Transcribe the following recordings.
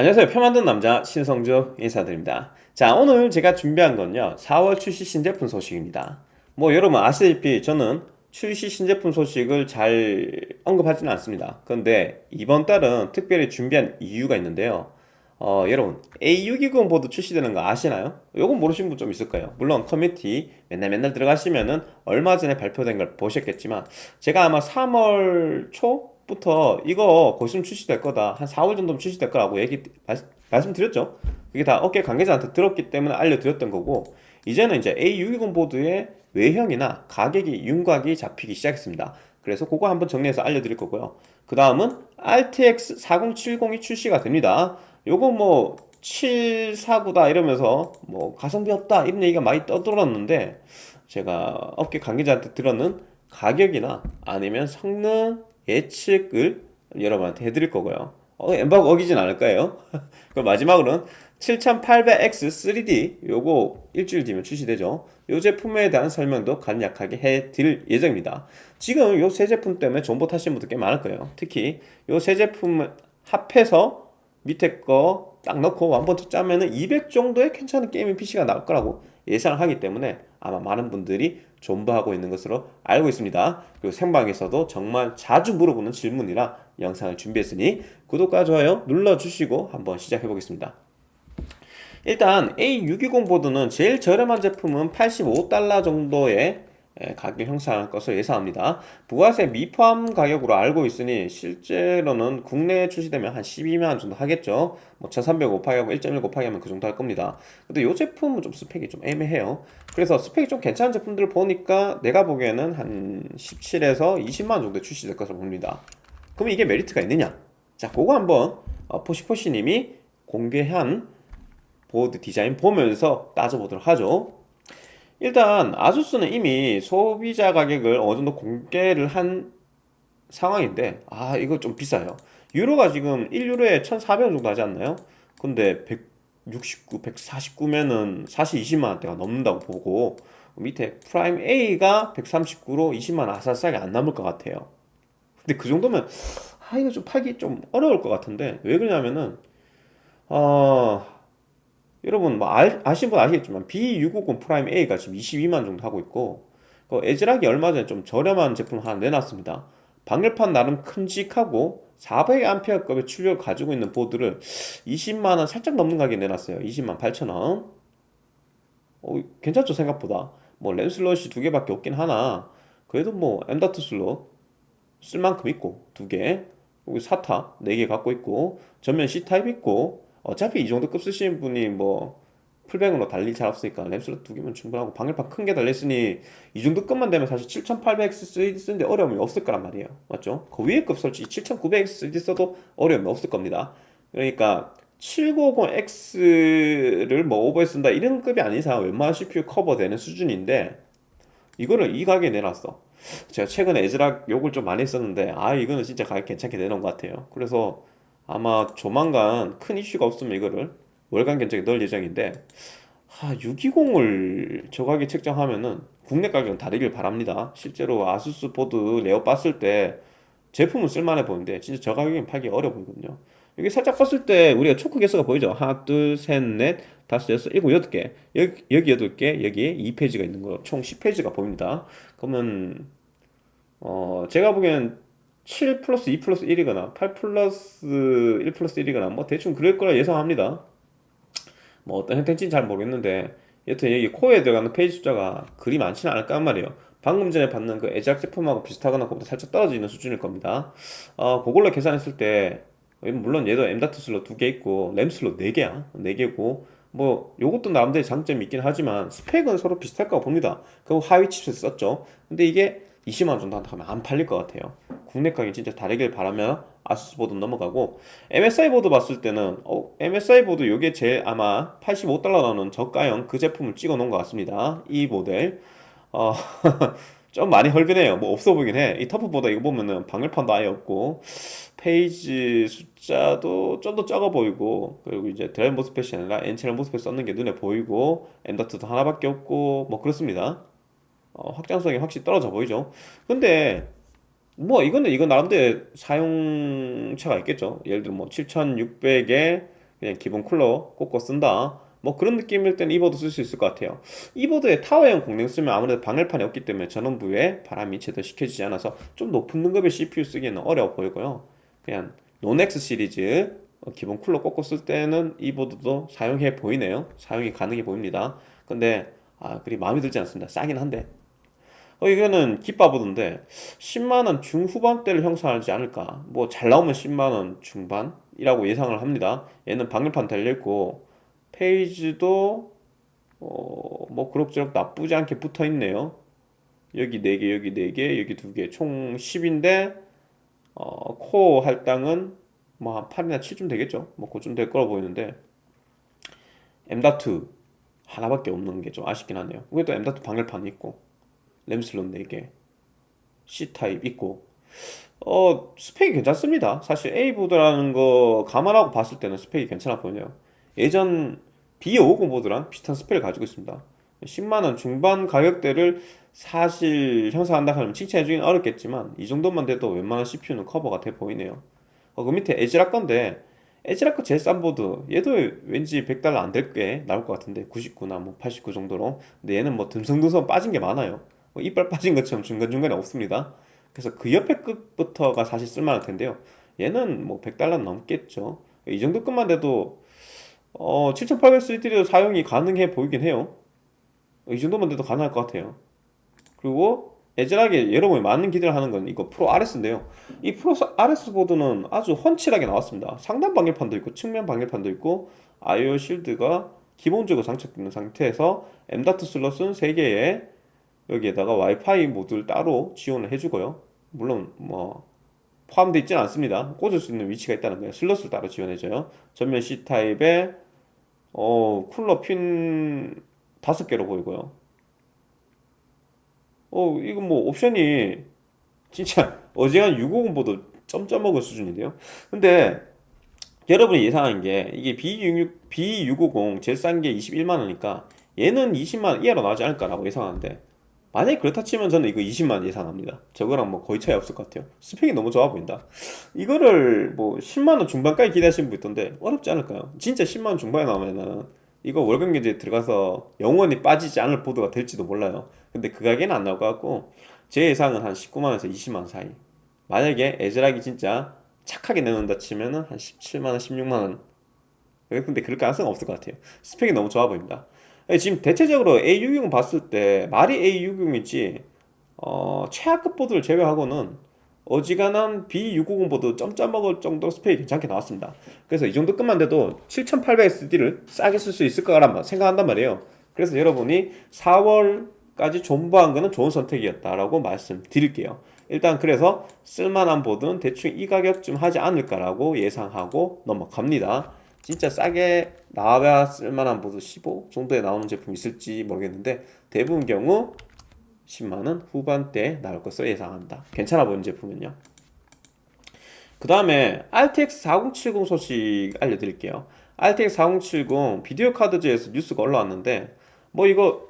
안녕하세요. 표 만든 남자 신성주 인사드립니다. 자 오늘 제가 준비한 건요. 4월 출시 신제품 소식입니다. 뭐 여러분 아시다시피 저는 출시 신제품 소식을 잘 언급하지는 않습니다. 그런데 이번 달은 특별히 준비한 이유가 있는데요. 어, 여러분 A620 보드 출시되는 거 아시나요? 요건 모르시는 분 좀 있을 거예요? 물론 커뮤니티 맨날 맨날 들어가시면은 얼마 전에 발표된 걸 보셨겠지만 제가 아마 3월 초 부터 이거 곧있으면 출시될 거다. 한 4월 정도면 출시될 거라고 얘기 말씀 드렸죠. 그게 다 업계 관계자한테 들었기 때문에 알려드렸던 거고 이제는 이제 A620 보드의 외형이나 가격이 윤곽이 잡히기 시작했습니다. 그래서 그거 한번 정리해서 알려드릴 거고요. 그 다음은 RTX 4070이 출시가 됩니다. 요거 뭐 749다 이러면서 뭐 가성비 없다 이런 얘기가 많이 떠들었는데 제가 업계 관계자한테 들었는 가격이나 아니면 성능 예측을 여러분한테 해드릴 거고요. 어, 엠바고 어기진 않을 거예요. 그럼 마지막으로는 7800X 3D 요거 일주일 뒤면 출시되죠. 이 제품에 대한 설명도 간략하게 해드릴 예정입니다. 지금 요 세 제품 때문에 정보 타시는 분들 꽤 많을 거예요. 특히 요 세 제품 합해서 밑에 거 딱 넣고 완번트 짜면은 200 정도의 괜찮은 게이밍 PC가 나올 거라고 예상을 하기 때문에 아마 많은 분들이 존버하고 있는 것으로 알고 있습니다. 그리고 생방에서도 정말 자주 물어보는 질문이라 영상을 준비했으니 구독과 좋아요 눌러주시고 한번 시작해 보겠습니다. 일단 A620 보드는 제일 저렴한 제품은 85달러 정도의 예, 가격 형성할 것으로 예상합니다. 부가세 미포함 가격으로 알고 있으니 실제로는 국내에 출시되면 한 12만원 정도 하겠죠. 뭐 1300 곱하기 하고 1.1 곱하기 하면 그 정도 할 겁니다. 근데 이 제품은 좀 스펙이 좀 애매해요. 그래서 스펙이 좀 괜찮은 제품들을 보니까 내가 보기에는 한 17에서 20만원 정도 출시될 것으로 봅니다. 그럼 이게 메리트가 있느냐? 자, 그거 한번 어, 포시포시님이 공개한 보드 디자인 보면서 따져보도록 하죠. 일단 아수스는 이미 소비자 가격을 어느 정도 공개를 한 상황인데 아 이거 좀 비싸요 유로가 지금 1유로에 1,400원 정도 하지 않나요? 근데 169, 149면은 사실 20만원대가 넘는다고 보고 밑에 프라임 A가 139로 20만원 아 싸게 안 나올 것 같아요 근데 그 정도면 아 이거 좀 팔기 좀 어려울 것 같은데 왜 그러냐면은 어 여러분 뭐 아시는 분 아시겠지만 B650 프라임 A가 지금 22만 정도 하고 있고 그 에즈락이 얼마 전에 좀 저렴한 제품 하나 내놨습니다. 방열판 나름 큼직하고 400A급의 출력을 가지고 있는 보드를 20만원 살짝 넘는 가격에 내놨어요. 20만 8천원. 어, 괜찮죠 생각보다? 뭐 램슬롯이 두 개밖에 없긴 하나. 그래도 뭐 M.2 슬롯 쓸 만큼 있고 두개. 여기 SATA 4개 갖고 있고 전면 C타입 있고 어차피 이 정도 급 쓰시는 분이 뭐 풀뱅으로 달릴 잘 없으니까 램슬롯 두 개면 충분하고 방열판 큰 게 달렸으니 이 정도 급만 되면 사실 7800X 쓰는데 어려움이 없을 거란 말이에요. 맞죠? 그 위에 급 솔직히 7900X 써도 어려움이 없을 겁니다. 그러니까 750X를 뭐 오버해 쓴다 이런 급이 아닌 이상 웬만한 CPU 커버되는 수준인데 이거를 이 가격에 내놨어. 제가 최근에 에즈락 욕을 좀 많이 했었는데 아 이거는 진짜 가격 괜찮게 내놓은 것 같아요. 그래서 아마 조만간 큰 이슈가 없으면 이거를 월간 견적에 넣을 예정인데 하, A620을 저 가격에 책정하면은 국내 가격은 다르길 바랍니다. 실제로 아수스 보드 레이아웃 봤을 때 제품은 쓸만해 보이는데 진짜 저 가격엔 팔기 어려워 보이거든요. 여기 살짝 봤을 때 우리가 초크 개수가 보이죠? 하나 둘셋넷 다섯 여섯 일곱 여덟 개. 여기, 여기 여덟 개 여기에 2phase가 있는 거 총 10phase가 보입니다. 그러면 어 제가 보기엔 7 플러스 2 플러스 1이거나 8 플러스 1 플러스 1이거나 뭐 대충 그럴 거라 예상합니다. 뭐 어떤 형태인지는 잘 모르겠는데 여튼 여기 코어에 들어가는 phase 숫자가 그리 많지는 않을 거란 말이에요. 방금 전에 봤는 그 에즈락 제품하고 비슷하거나 그보다 살짝 떨어져 있는 수준일 겁니다. 어, 그걸로 계산했을 때 물론 얘도 M.2 슬롯 2개 있고 램 슬롯 4개야. 4개고 뭐 요것도 나름대로 장점이 있긴 하지만 스펙은 서로 비슷할 거라고 봅니다. 그 하위 칩셋 썼죠. 근데 이게 20만원 정도 한다 하면 안 팔릴 것 같아요. 국내 가격이 진짜 다르길 바라며 아수스 보드 넘어가고 MSI 보드 봤을 때는 어, MSI 보드 요게 제일 아마 85달러 나오는 저가형 그 제품을 찍어 놓은 것 같습니다. 이 모델. 어, 좀 많이 헐겁네요. 뭐 없어 보이긴 해이 TUF보다 이거 보면은 방열판도 아예 없고 phase 숫자도 좀더 적어 보이고 그리고 이제 드라이브 MOSFET이 아니라 N채널 MOSFET 썼는 게 눈에 보이고 M.2도 하나밖에 없고 뭐 그렇습니다 어, 확장성이 확실히 떨어져 보이죠. 근데 뭐 이거는 이거 나름대로 사용처가 있겠죠. 예를 들어 뭐 7600에 그냥 기본 쿨러 꽂고 쓴다. 뭐 그런 느낌일 때는 이 보드 쓸 수 있을 것 같아요. 이 보드에 타워형 공랭 쓰면 아무래도 방열판이 없기 때문에 전원부에 바람이 제대로 식혀지지 않아서 좀 높은 등급의 CPU 쓰기에는 어려워 보이고요. 그냥 non-X 시리즈 어, 기본 쿨러 꽂고 쓸 때는 이 보드도 사용해 보이네요. 사용이 가능해 보입니다. 근데 아 그리 마음에 들지 않습니다. 싸긴 한데 어 이거는 기빠보드인데 10만원 중후반대를 형성하지 않을까? 뭐 잘 나오면 10만원 중반이라고 예상을 합니다. 얘는 방열판 달려있고 phase도 어, 뭐 그럭저럭 나쁘지 않게 붙어 있네요. 여기 4개 여기 4개 여기 2개. 총 10인데 어, 코어 할당은 뭐 한 8이나 7쯤 되겠죠? 뭐 그쯤 될 거라 보이는데 M.2 하나밖에 없는 게 좀 아쉽긴 하네요. 그래도 M.2 방열판 있고 램슬롯 4개 C타입 있고 어 스펙이 괜찮습니다. 사실 A보드라는 거 감안하고 봤을 때는 스펙이 괜찮아 보이네요. 예전 B550 보드랑 비슷한 스펙을 가지고 있습니다. 10만원 중반 가격대를 사실 형성한다 하면 칭찬해주기는 어렵겠지만 이 정도만 돼도 웬만한 CPU는 커버가 돼 보이네요. 어, 그 밑에 에즈락 건데 에즈락 거 제일 싼 보드 얘도 왠지 100달러 안 될 게 나올 것 같은데 99나 뭐 89 정도로. 근데 얘는 뭐 듬성듬성 빠진 게 많아요 뭐 이빨 빠진 것처럼 중간중간에 없습니다. 그래서 그 옆에 급부터가 사실 쓸만할 텐데요. 얘는 뭐 100달러 넘겠죠. 이 정도 급만 돼도 어, 7800 3D도 사용이 가능해 보이긴 해요. 이 정도만 돼도 가능할 것 같아요. 그리고 애절하게 여러분이 많은 기대를 하는 건 이거 프로 RS인데요. 이 프로 RS 보드는 아주 훤칠하게 나왔습니다. 상단 방열판도 있고 측면 방열판도 있고 아이오 실드가 기본적으로 장착되는 상태에서 M.2 슬롯은 3개에 여기에다가 와이파이 모듈 따로 지원을 해주고요. 물론 뭐 포함되어 있지는 않습니다. 꽂을 수 있는 위치가 있다는 거예요. 슬롯을 따로 지원해줘요. 전면 C타입에 어 쿨러 핀 다섯 개로 보이고요. 어 이거 뭐 옵션이 진짜 어지간한 650보다 점점 먹을 수준인데요. 근데 여러분이 예상한 게 이게 B6, B650 제일 싼 게 21만원이니까 얘는 20만원 이하로 나오지 않을까라고 예상하는데 만약에 그렇다 치면 저는 이거 20만 예상합니다. 저거랑 뭐 거의 차이 없을 것 같아요. 스펙이 너무 좋아 보인다. 이거를 뭐 10만원 중반까지 기대하시는 분 있던데 어렵지 않을까요? 진짜 10만원 중반에 나오면은 이거 월급 경제에 들어가서 영원히 빠지지 않을 보드가 될지도 몰라요. 근데 그 가격에는 안 나올 것 같고 제 예상은 한 19만원에서 20만원 사이. 만약에 에즈락이 진짜 착하게 내놓는다 치면은 한 17만원 16만원. 근데 그럴 가능성은 없을 것 같아요. 스펙이 너무 좋아 보입니다. 예, 지금 대체적으로 A660 봤을 때 말이 A660이지 어, 최하급 보드를 제외하고는 어지간한 B650 보드 찜쪄 먹을 정도 스펙이 괜찮게 나왔습니다. 그래서 이 정도 급만 돼도 7800X3D를 싸게 쓸 수 있을 거란 생각한단 말이에요. 그래서 여러분이 4월까지 존버한 거는 좋은 선택이었다라고 말씀드릴게요. 일단 그래서 쓸만한 보드는 대충 이 가격쯤 하지 않을까라고 예상하고 넘어갑니다 진짜 싸게 나와야 쓸만한 보드 15 정도에 나오는 제품이 있을지 모르겠는데 대부분 경우 10만원 후반대에 나올 것으로 예상합니다. 괜찮아 보이는 제품은요. 그 다음에 RTX 4070 소식 알려드릴게요. RTX 4070 비디오 카드즈에서 뉴스가 올라왔는데 뭐 이거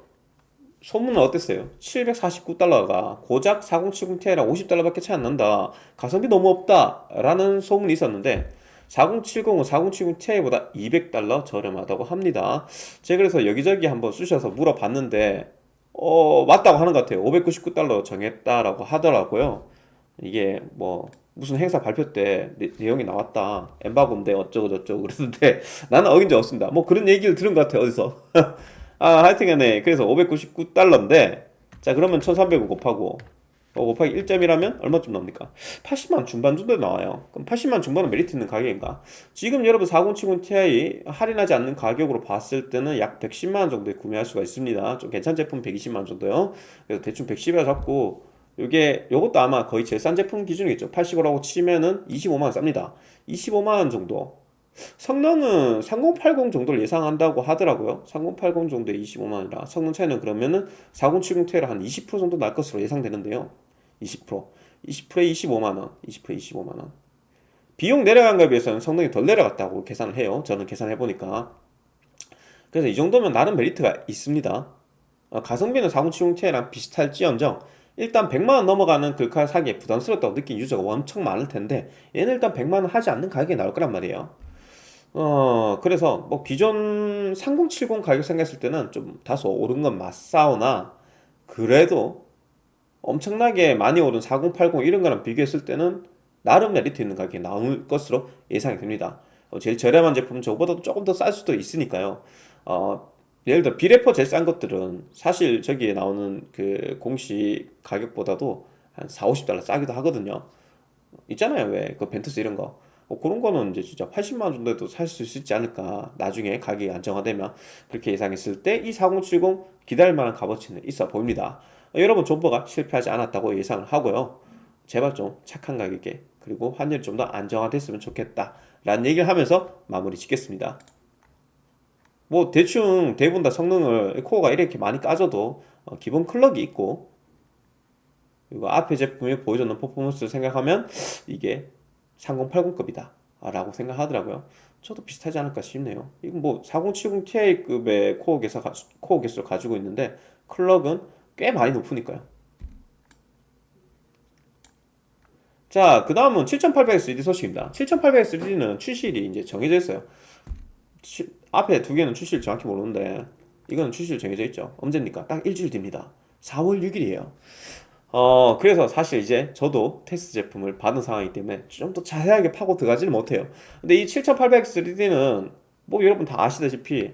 소문은 어땠어요? 749달러가 고작 4070 Ti랑 50달러밖에 차이 안 난다. 가성비 너무 없다 라는 소문이 있었는데 4070은 4070 Ti보다 200달러 저렴하다고 합니다. 제가 그래서 여기저기 한번 쑤셔서 물어봤는데 어 맞다고 하는 것 같아요. 599달러 정했다라고 하더라고요. 이게 뭐 무슨 행사 발표 때 내용이 나왔다. 엠바고인데 어쩌고 저쩌고 그랬는데 나는 어긴 적 없습니다. 뭐 그런 얘기를 들은 것 같아요 어디서. 아 하여튼간에 그래서 599달러인데 자 그러면 1300을 곱하고 어, 곱하기 1점이라면 얼마쯤 나옵니까? 80만 중반 정도 나와요. 그럼 80만 중반은 메리트 있는 가격인가? 지금 여러분 4070 Ti 할인하지 않는 가격으로 봤을 때는 약 110만원 정도에 구매할 수가 있습니다. 좀 괜찮은 제품 120만원 정도요. 그래서 대충 110이라 잡고 요게 요것도 아마 거의 제일 싼 제품 기준이겠죠. 80이라고 치면은 25만원 쌉니다. 25만원 정도 성능은 3080 정도를 예상한다고 하더라고요. 3080 정도에 25만원이라 성능 차이는 그러면은 4070 Ti랑 한20% 정도 날 것으로 예상되는데요. 20% 20%에 25만원. 20%에 25만원. 비용 내려간 거에 비해서는 성능이 덜 내려갔다고 계산을 해요. 저는 계산해보니까. 그래서 이 정도면 나름 메리트가 있습니다. 어, 가성비는 4070 Ti랑 비슷할지언정 일단 100만원 넘어가는 글카 사기에 부담스럽다고 느낀 유저가 엄청 많을 텐데 얘는 일단 100만원 하지 않는 가격에 나올 거란 말이에요 어, 그래서 뭐 기존 3070 가격 생각했을 때는 좀 다소 오른 건 맞사오나 그래도 엄청나게 많이 오른 4080 이런 거랑 비교했을 때는 나름 메리트 있는 가격이 나올 것으로 예상이 됩니다. 어, 제일 저렴한 제품은 저보다도 조금 더 쌀 수도 있으니까요. 어, 예를 들어 비레퍼 제일 싼 것들은 사실 저기에 나오는 그 공식 가격보다도 한 4, 50달러 싸기도 하거든요. 있잖아요. 왜 그 벤투스 이런 거. 어, 그런 거는 이제 진짜 80만 원 정도에도 살 수 있지 않을까. 나중에 가격이 안정화되면 그렇게 예상했을 때 이 4070 기다릴 만한 값어치는 있어 보입니다. 어, 여러분 존버가 실패하지 않았다고 예상을 하고요. 제발 좀 착한 가격에 그리고 환율이 좀 더 안정화됐으면 좋겠다. 라는 얘기를 하면서 마무리 짓겠습니다. 뭐 대충 대부분 다 성능을 코어가 이렇게 많이 까져도 어, 기본 클럭이 있고 그리고 앞에 제품이 보여줬는 퍼포먼스를 생각하면 이게 3080급이다 라고 생각하더라고요 저도 비슷하지 않을까 싶네요 이건 뭐 4070 Ti급의 코어 개수, 코어 개수를 가지고 있는데 클럭은 꽤 많이 높으니까요 자, 그 다음은 7800X3D 소식입니다. 7800X3D는 출시일이 이제 정해져 있어요. 치- 앞에 두 개는 출시일 정확히 모르는데, 이거는 출시일 정해져 있죠. 언제입니까? 딱 일주일 뒤입니다. 4월 6일이에요. 어, 그래서 사실 이제 저도 테스트 제품을 받은 상황이기 때문에 좀 더 자세하게 파고 들어가지는 못해요. 근데 이 7800X3D는 뭐 여러분 다 아시다시피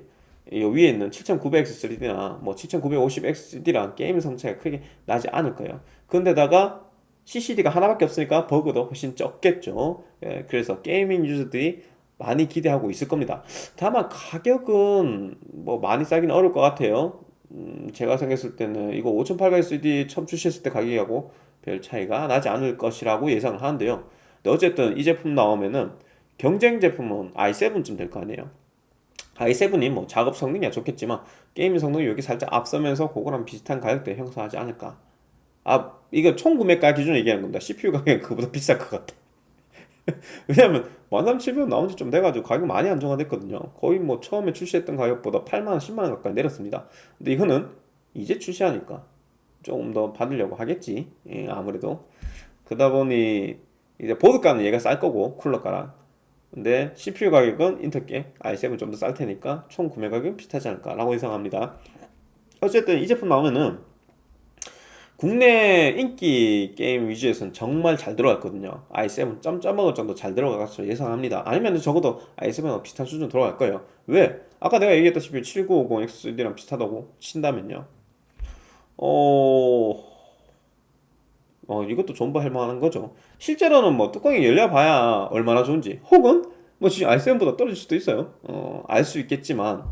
이 위에 있는 7900X3D나 뭐 7950X3D랑 게임 성차가 크게 나지 않을 거예요. 근데다가 CCD가 하나밖에 없으니까 버그도 훨씬 적겠죠. 예, 그래서 게이밍 유저들이 많이 기대하고 있을 겁니다. 다만 가격은 뭐 많이 싸기는 어려울 것 같아요. 음, 제가 생각했을 때는 이거 5800CD 처음 출시했을 때 가격하고 별 차이가 나지 않을 것이라고 예상을 하는데요. 근데 어쨌든 이 제품 나오면은 경쟁 제품은 i7쯤 될 거 아니에요. i7이 뭐 작업 성능이야 좋겠지만 게임 성능이 여기 살짝 앞서면서 그거랑 비슷한 가격대에 형성하지 않을까. 아, 이거 총 구매가 기준으로 얘기하는 겁니다. CPU 가격은 그보다 비쌀 것 같아. 왜냐면 13,700원 나온 지 좀 돼가지고 가격 많이 안정화됐거든요. 거의 뭐 처음에 출시했던 가격보다 8만원, 10만원 가까이 내렸습니다. 근데 이거는 이제 출시하니까 조금 더 받으려고 하겠지. 예, 아무래도. 그러다 보니 이제 보드가는 얘가 쌀 거고 쿨러가랑. 근데 CPU 가격은 인텔게 i7 좀 더 쌀 테니까 총 구매 가격은 비슷하지 않을까 라고 예상합니다. 어쨌든 이 제품 나오면은 국내 인기 게임 위주에서는 정말 잘 들어갔거든요. i7 점 먹을 정도 잘 것으로 예상합니다. 아니면 적어도 i7과 비슷한 수준 들어갈 거예요. 왜? 아까 내가 얘기했다시피 7950X3D랑 비슷하다고 친다면요. 어... 어, 이것도 존버할 만한 거죠. 실제로는 뭐 뚜껑이 열려봐야 얼마나 좋은지, 혹은 뭐 지금 i7보다 떨어질 수도 있어요. 어, 알 수 있겠지만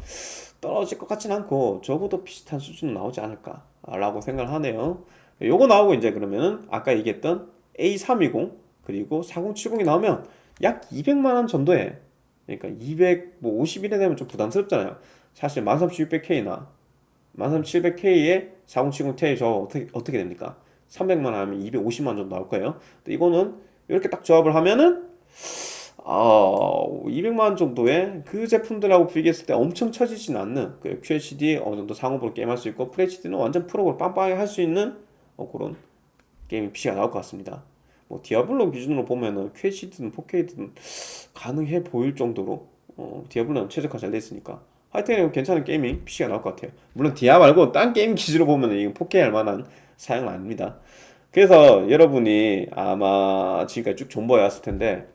떨어질 것 같진 않고 적어도 비슷한 수준은 나오지 않을까 라고 생각을 하네요. 요거 나오고 이제 그러면은 아까 얘기했던 A320 그리고 4070이 나오면 약 200만 원 정도에 그러니까 251에 되면 좀 부담스럽잖아요. 사실 13600K나 13700K에 4070 Ti 저 어떻게 어떻게 됩니까? 300만 원 하면 250만 원 정도 나올 거예요. 이거는 이렇게 딱 조합을 하면은 어, 200만 원 정도의 그 제품들하고 비교했을 때 엄청 처지진 않는 그 QHD 어느 정도 상옵으로 게임할 수 있고 FHD는 완전 프레임 빵빵하게 할 수 있는 어, 그런 gaming PC가 나올 것 같습니다. 뭐 디아블로 기준으로 보면은 QHD든 4K든 가능해 보일 정도로 어, 디아블로는 최적화 잘 됐으니까 하여튼 괜찮은 gaming PC가 나올 것 같아요. 물론 디아 말고 딴 게임 기준으로 보면은 이건 4K 할 만한 사양은 아닙니다. 그래서 여러분이 아마 지금까지 쭉 존버해 왔을 텐데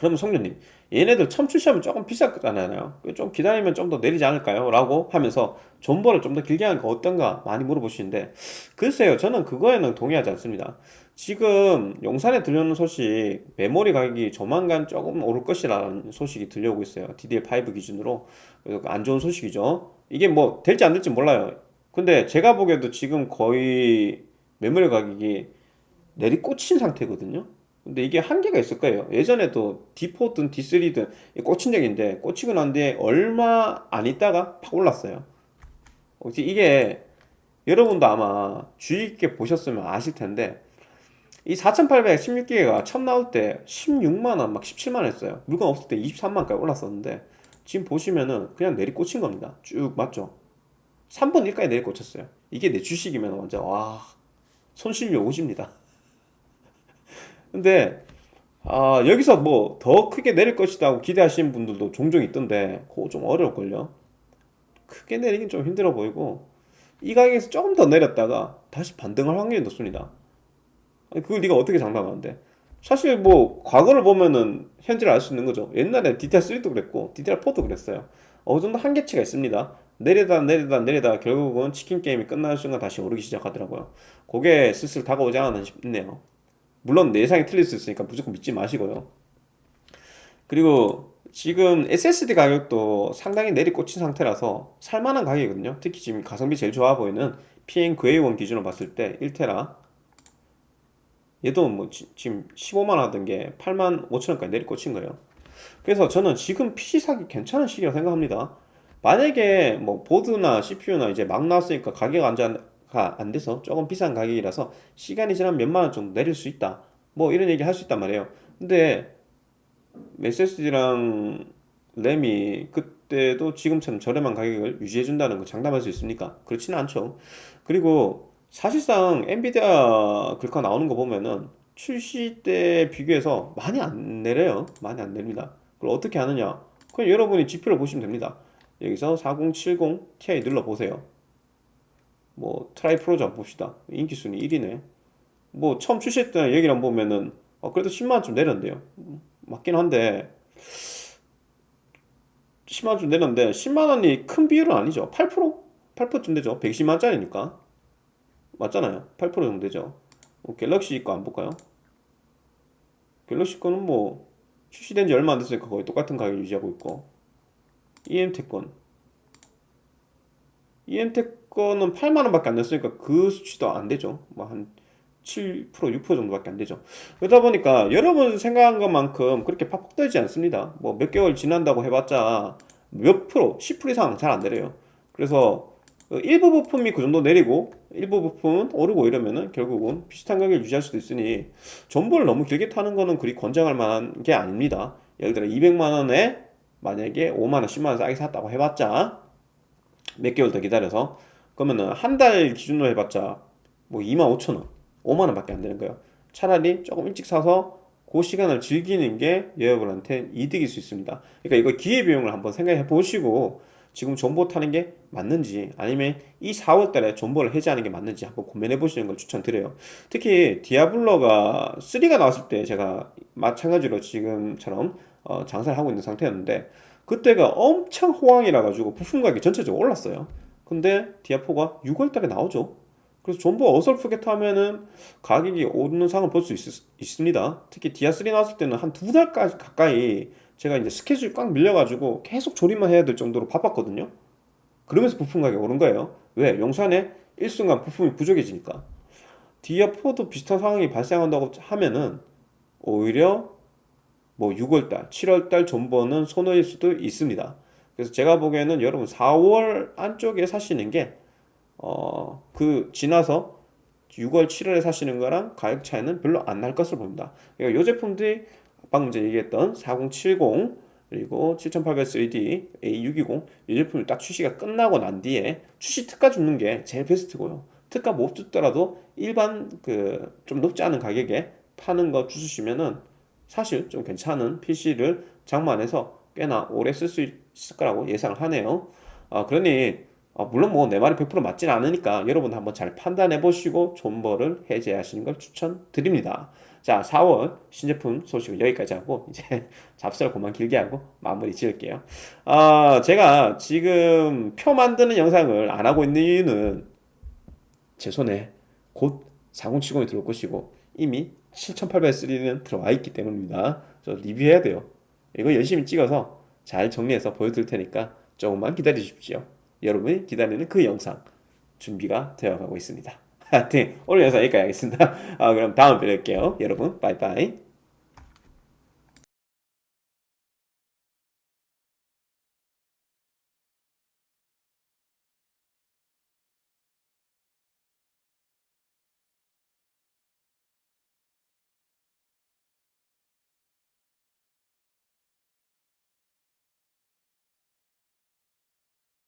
그러면 성년님 얘네들 처음 출시하면 조금 비쌀 거잖아요? 좀 기다리면 좀 더 내리지 않을까요? 라고 하면서 존버를 좀 더 길게 하는 거 어떤가 많이 물어보시는데 글쎄요 저는 그거에는 동의하지 않습니다. 지금 용산에 들려오는 소식 메모리 가격이 조만간 조금 오를 것이라는 소식이 들려오고 있어요. DDR5 기준으로. 안 좋은 소식이죠. 이게 뭐 될지 안 될지 몰라요. 근데 제가 보기에도 지금 거의 메모리 가격이 내리꽂힌 상태거든요 근데 이게 한계가 있을 거예요. 예전에도 D4든 D3든 꽂힌 적인데 꽂히고 난 뒤에 얼마 안 있다가 팍 올랐어요. 이게 여러분도 아마 주의 깊게 보셨으면 아실 텐데 이 4816기가 처음 나올 때 16만원 막 17만원 했어요. 물건 없을 때 23만원까지 올랐었는데 지금 보시면은 그냥 내리 꽂힌 겁니다. 쭉 맞죠? 3분 1까지 내리 꽂혔어요. 이게 내 주식이면 완전 와 손실료 오십니다. 근데 아, 여기서 뭐 더 크게 내릴 것이다 하고 기대하시는 분들도 종종 있던데 그거 좀 어려울걸요. 크게 내리긴 좀 힘들어 보이고 이 가격에서 조금 더 내렸다가 다시 반등할 확률이 높습니다. 아니, 그걸 네가 어떻게 장담하는데? 사실 뭐 과거를 보면은 현재를 알 수 있는 거죠. 옛날에 DTR3도 그랬고 DTR4도 그랬어요. 어느 정도 한계치가 있습니다. 내리다 내리다 내리다 결국은 치킨 게임이 끝나는 순간 다시 오르기 시작하더라고요. 그게 슬슬 다가오지 않았나 싶네요. 물론 내 예상이 틀릴 수 있으니까 무조건 믿지 마시고요. 그리고 지금 SSD 가격도 상당히 내리꽂힌 상태라서 살만한 가격이거든요. 특히 지금 가성비 제일 좋아 보이는 PN 그레이원 기준으로 봤을 때 1테라 얘도 뭐 지, 금 15만 원 하던 게 8만 5천 원까지 내리꽂힌 거예요. 그래서 저는 지금 PC 사기 괜찮은 시기라고 생각합니다. 만약에 뭐 보드나 CPU나 이제 막 나왔으니까 가격 안정가 안 돼서 조금 비싼 가격이라서 시간이 지나면 몇만 원 정도 내릴 수 있다. 뭐 이런 얘기 할 수 있단 말이에요. 근데 SSD랑 램이 그때도 지금처럼 저렴한 가격을 유지해 준다는 거 장담할 수 있습니까? 그렇지는 않죠. 그리고 사실상 엔비디아 글카 나오는 거 보면은 출시 때 비교해서 많이 안 내려요. 많이 안 내립니다. 그걸 어떻게 하느냐? 그냥 여러분이 지표를 보시면 됩니다. 여기서 4070 Ti 눌러 보세요. 뭐 트라이프로즈 한번 봅시다. 인기 순위 1위네. 뭐 처음 출시했던 얘기를 한번 보면은 어, 그래도 10만 원 좀 내렸는데요. 맞긴 한데 10만 원 좀 내렸는데 10만 원이 큰 비율은 아니죠. 8%? 8%쯤 되죠. 120만 원짜리니까. 맞잖아요. 8% 정도 되죠. 뭐 갤럭시 거 안 볼까요? 갤럭시 거는 뭐 출시된 지 얼마 안 됐으니까 거의 똑같은 가격 유지하고 있고 EM텍 건 EM텍 거는 8만 원밖에 안 됐으니까 그 수치도 안 되죠. 뭐 한 7% 6% 정도밖에 안 되죠. 그러다 보니까 여러분 생각한 것만큼 그렇게 팍팍 떨지 않습니다. 뭐 몇 개월 지난다고 해봤자 몇 프로, 10% 이상 잘 안 내려요. 그래서 일부 부품이 그 정도 내리고 일부 부품은 오르고 이러면은 결국은 비슷한 가격을 유지할 수도 있으니 전보를 너무 길게 타는 거는 그리 권장할 만한 게 아닙니다. 예를 들어 200만 원에 만약에 5만 원, 10만 원 싸게 샀다고 해봤자 몇 개월 더 기다려서 그러면은 한 달 기준으로 해봤자 뭐 2만 5천 원 5만 원 밖에 안 되는 거예요. 차라리 조금 일찍 사서 그 시간을 즐기는 게 여러분한테 이득일 수 있습니다. 그러니까 이거 기회비용을 한번 생각해 보시고 지금 존버 타는 게 맞는지 아니면 이 4월 달에 존버를 해제하는 게 맞는지 한번 고민해 보시는 걸 추천드려요. 특히 디아블로가 3가 나왔을 때 제가 마찬가지로 지금처럼 어, 장사를 하고 있는 상태였는데 그때가 엄청 호황이라 가지고 부품 가격이 전체적으로 올랐어요. 근데 디아4가 6월 달에 나오죠. 그래서 전부 어설프게 타면은 가격이 오르는 상을 볼 수 있습니다. 특히 디아3 나왔을 때는 한 두 달까지 가까이 제가 이제 스케줄이 꽉 밀려가지고 계속 조립만 해야 될 정도로 바빴거든요. 그러면서 부품 가격이 오른 거예요. 왜? 용산에 일순간 부품이 부족해지니까. 디아4도 비슷한 상황이 발생한다고 하면은 오히려 뭐 6월달, 7월달 존버는 손해일 수도 있습니다. 그래서 제가 보기에는 여러분 4월 안쪽에 사시는 게 어, 그 지나서 6월, 7월에 사시는 거랑 가격 차이는 별로 안 날 것으로 보입니다. 그러니까 이 제품들이 방금 이제 얘기했던 4070 그리고 7800 3D A620 이 제품이 딱 출시가 끝나고 난 뒤에 출시 특가 주는 게 제일 베스트고요. 특가 못 주더라도 일반 그 좀 높지 않은 가격에 파는 거 주시면은 사실 좀 괜찮은 PC를 장만해서 꽤나 오래 쓸 수 있을 거라고 예상을 하네요. 아, 그러니 어, 물론 뭐 내 말이 100% 맞진 않으니까 여러분 한번 잘 판단해 보시고 존버를 해제하시는 걸 추천드립니다. 자, 4월 신제품 소식은 여기까지 하고 이제 잡설 그만 길게 하고 마무리 지을게요. 어, 제가 지금 표 만드는 영상을 안 하고 있는 이유는 제 손에 곧 4070이 들어올 것이고 이미 7800S는 들어와 있기 때문입니다. 저 리뷰해야 돼요. 이거 열심히 찍어서 잘 정리해서 보여드릴 테니까 조금만 기다려 주십시오. 여러분이 기다리는 그 영상 준비가 되어가고 있습니다. 하여튼 오늘 영상 여기까지 하겠습니다. 아, 그럼 다음에 뵐게요. 여러분 빠이빠이